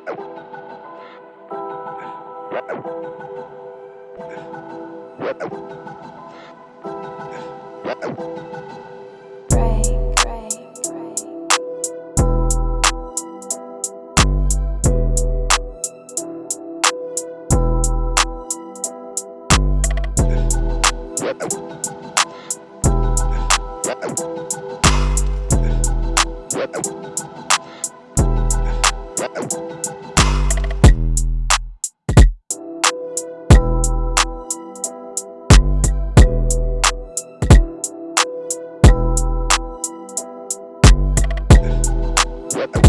What? Thank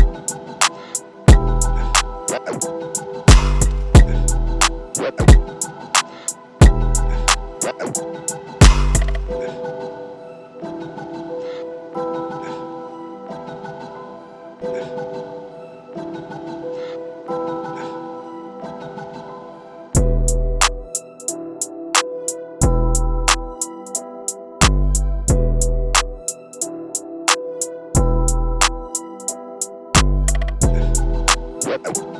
What?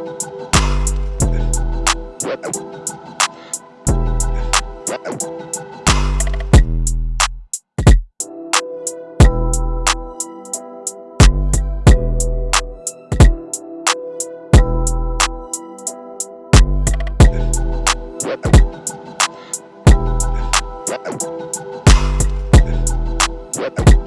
What?